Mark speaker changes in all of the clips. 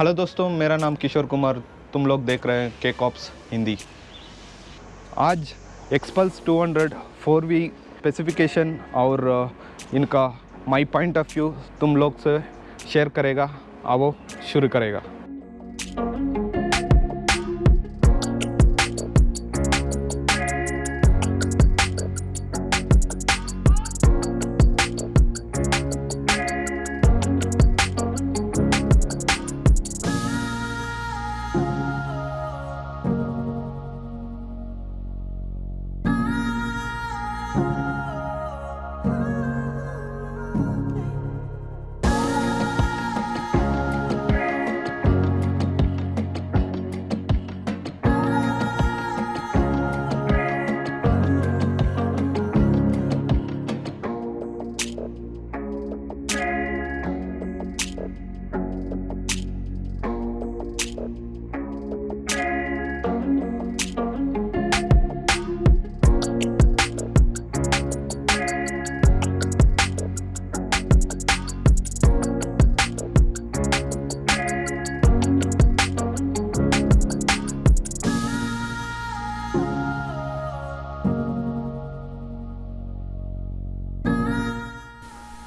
Speaker 1: Hello दोस्तों, मेरा नाम किशोर कुमार। तुम लोग देख रहे हैं के कॉप्स हिंदी। आज एक्सपल्स 200 फोर वी स्पेसिफिकेशन और इनका माई पॉइंट ऑफ़ व्यू तुम लोग से शेयर करेगा। आओ शुरू करेगा।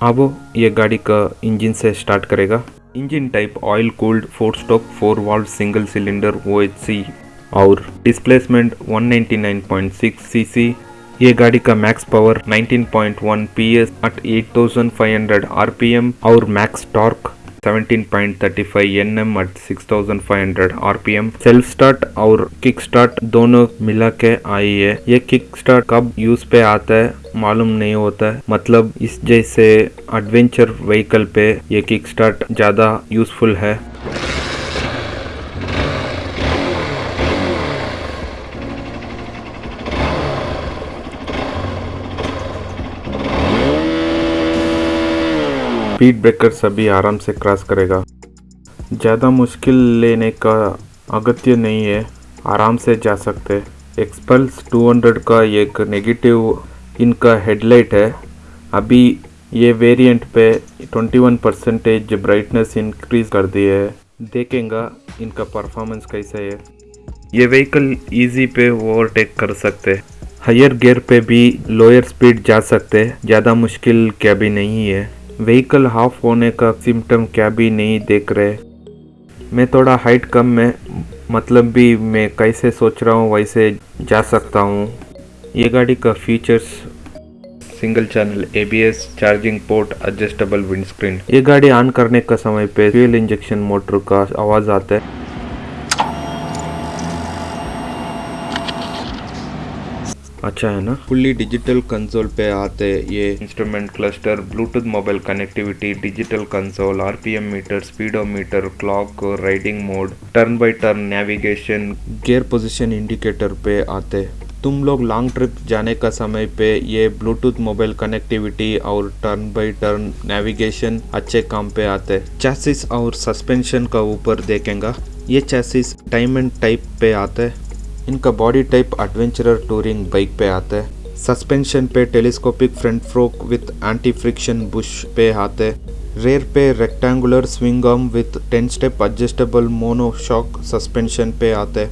Speaker 2: अब ये गाड़ी का इंजन से स्टार्ट करेगा। Engine type oil cooled four stroke four valve single cylinder OHC और डिस्प्लेसमेंट 199.6 सीसी ये गाड़ी का max power 19.1 PS at 8500 RPM और max torque 17.35 nm at 6500 RPM self start और किक स्टार्ट दोनों मिला के आई है। ये किक स्टार्ट कब यूज़ पे आता है, मालूम नहीं होता है। मतलब इस जैसे एडवेंचर व्हीकल पे ये किक स्टार्ट ज़्यादा यूजफुल है। स्पीड ब्रेकर सभी आराम से क्रॉस करेगा। ज़्यादा मुश्किल लेने का अगत्य नहीं है, आराम से जा सकते। एक्सपल्स 200 का एक नेगेटिव इनका हेडलाइट है। अभी ये वेरिएंट पे 21 परसेंटेज ब्राइटनेस इंक्रीज कर दी है। देखेंगे इनका परफॉर्मेंस कैसा है। ये व्हीकल इजी पे ओवरटेक कर सकते। हायर गियर पे भी लोअर स्पीड जा सकते। ज़्यादा मुश्किल क्या भी नहीं है। व्हीकल हाफ़ होने का सिम्टम क्या भी नहीं देख रहे। मैं थोड़ा हाइट कम में मतलब भी मैं कैसे सोच रहा हूँ वैसे जा सकता हूँ। ये गाड़ी का features single channel ABS charging port adjustable windscreen ये गाड़ी ऑन करने का समय पे फ्यूल इंजेक्शन मोटर का आवाज़ आता है। अच्छा है ना? फुल्ली डिजिटल कंसोल पे आते ये instrument cluster Bluetooth mobile connectivity digital console RPM meter speedometer clock riding mode turn by turn navigation gear position indicator पे आते। तुम लोग लॉन्ग ट्रिप जाने का समय पे ये ब्लूटूथ मोबाइल कनेक्टिविटी और टर्न बाय टर्न नेविगेशन अच्छे काम पे आते। चैसिस और सस्पेंशन का ऊपर देखेंगे। ये चैसिस डायमंड टाइप पे आते। इनका body type adventurer touring bike पे आता है। सस्पेंशन पे telescopic front fork with anti friction bush पे आते रेयर पे rectangular swing arm with 10 step adjustable mono shock suspension पे आते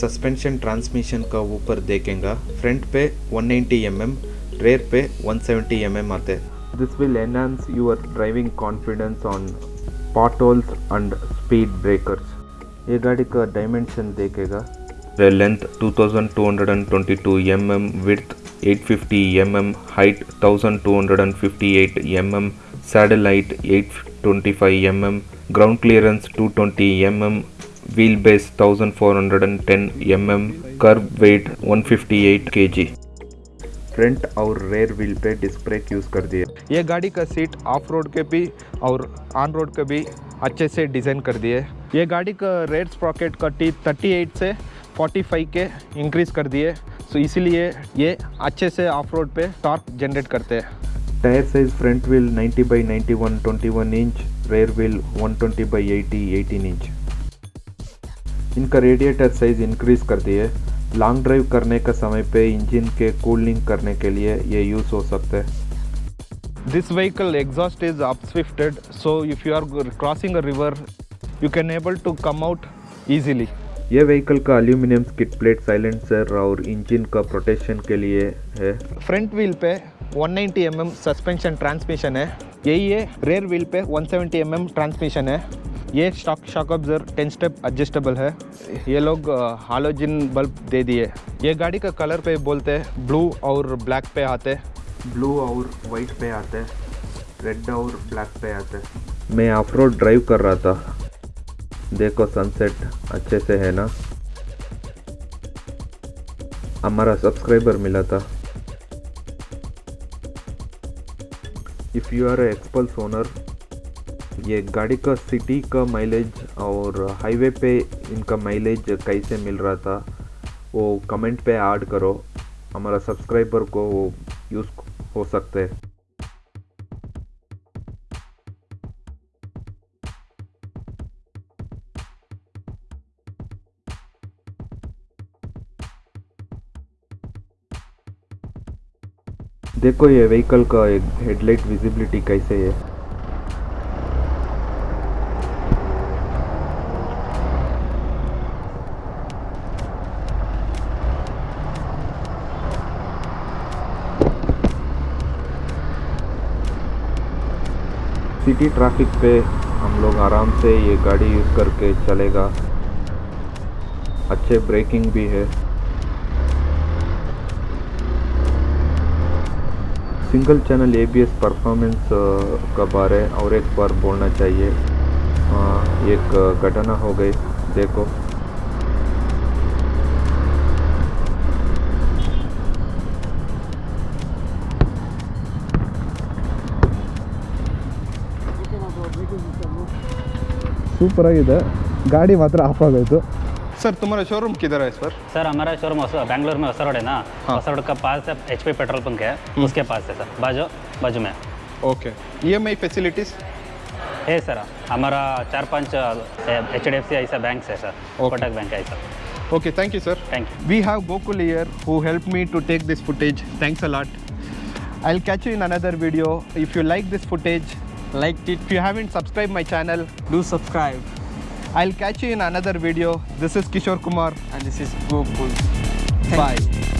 Speaker 2: सस्पेंशन ट्रांसमिशन का ऊपर देखेंगे। फ्रंट पे 190 mm रेयर पे 170 mm आते this will enhance your driving confidence on potholes and speed breakers ये गाड़ी का डायमेंशन देखेगा। Length 2222 mm width 850 mm height 1258 mm saddle height 825 mm ground clearance 220 mm wheelbase 1410 mm curb weight 158 kg front और rear wheel पे disc brake use कर दिए
Speaker 1: ये गाड़ी का सीट ऑफ़ रोड के भी और ऑन रोड के भी अच्छे से डिज़ाइन कर दिए ये गाड़ी का रेयर स्प्रॉकेट का टी 38 से 45 के इंक्रीज़ कर दिए। सो इसीलिए ये अच्छे से ऑफ़ रोड पे टॉर्क जनरेट करते हैं।
Speaker 2: Tyre size front wheel 90 by 91 21 inch rear wheel 120 by 80 18 inch इनका रेडिएटर साइज़ इंक्रीज कर दिए। लॉन्ग ड्राइव करने का समय पे इंजन के कूलिंग करने के लिए ये यूज़ हो सकता है।
Speaker 1: This vehicle exhaust is upswifted, so if you are g- crossing a river, you can able to come out easily.
Speaker 2: ये व्हीकल का एल्यूमिनियम स्किट प्लेट साइलेंसर और इंजन का प्रोटेक्शन के लिए है।
Speaker 1: फ्रंट व्हील पे 190 नाइन्टी mm सस्पेंशन ट्रांसमिशन है। यही है रेयर व्हील पे 170 सेवेंटी mm ट्रांसमिशन है। ये stock shock absorber 10 step adjustable है। ये लोग हालोजिन बल्ब दे दिए। ये गाड़ी का कलर पे बोलते हैं ब्लू और ब्लैक पे आते
Speaker 2: ब्लू और वाइट पे आते रेड और ब्लैक पे आते मैं ऑफ़ रोड ड्राइव कर रहा था। देखो सनसेट अच्छे से है ना? हमारा सब्सक्राइबर मिला था। If you are Xpulse owner ये गाड़ी का सिटी का माइलेज और हाईवे पे इनका माइलेज कैसे मिल रहा था, वो कमेंट पे ऐड करो। हमारा सब्सक्राइबर को वो यूज़ हो सकते हैं। देखो ये व्हीकल का एक हेडलाइट विजिबिलिटी कैसे है। सिटी ट्रैफ़िक पे हम लोग आराम से ये गाड़ी यूज़ करके चलेगा। अच्छे ब्रेकिंग भी है। सिंगल चैनल एबीएस परफॉर्मेंस का बारे और एक बार बोलना चाहिए अ, एक घटना हो गई देखो
Speaker 1: ಸೂಪರ್ ಆಗಿದೆ ಗಾಡಿ ಮಾತ್ರ ಆಫ್ ಆಗೋಯ್ತು सर तुम्हारा शोरूम किधर है सर
Speaker 3: सर हमारा शोरूम बैंगलोर में असर है ना?
Speaker 1: हाँ।
Speaker 3: का पास है एच पी पेट्रोल पंप है। उसके पास है सर बाजू बाजू में।
Speaker 1: Okay E M I facilities
Speaker 3: है सर हमारा चार पाँच एच डी एफ़ सी ऐसा बैंक है सर कोटक बैंक है sir
Speaker 1: okay thank you sir
Speaker 3: thank you
Speaker 1: we have Gokul here who help me to take this footage thanks a lot I will catch you in another video if you like this footage like it you haven't subscribe my channel
Speaker 4: do subscribe
Speaker 1: I'll catch you in another video. This is Kishore Kumar.
Speaker 4: And this is. Thank
Speaker 1: Bye.
Speaker 4: you.